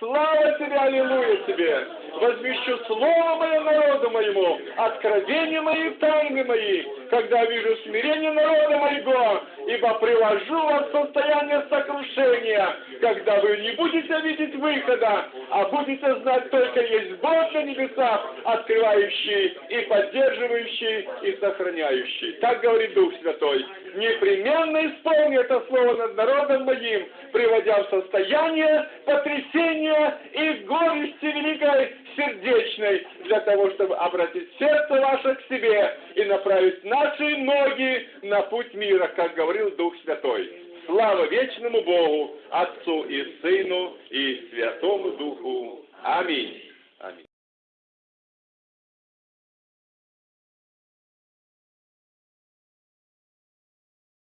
Слава тебе, аллилуйя тебе! Возвещу слово мое народу моему, откровения мои, тайны мои, когда вижу смирение народа моего, ибо привожу вас в состояние сокрушения, когда вы не будете видеть выхода, а будете знать только есть Бог на небесах, открывающий и поддерживающий и сохраняющий. Так говорит Дух Святой. Непременно исполни это слово над народом моим, приводя в состояние потрясения и горести великой сердечной, для того, чтобы обратить сердце ваше к себе и направить наши ноги на путь мира, как говорил Дух Святой. Слава вечному Богу, Отцу и Сыну и Святому Духу. Аминь.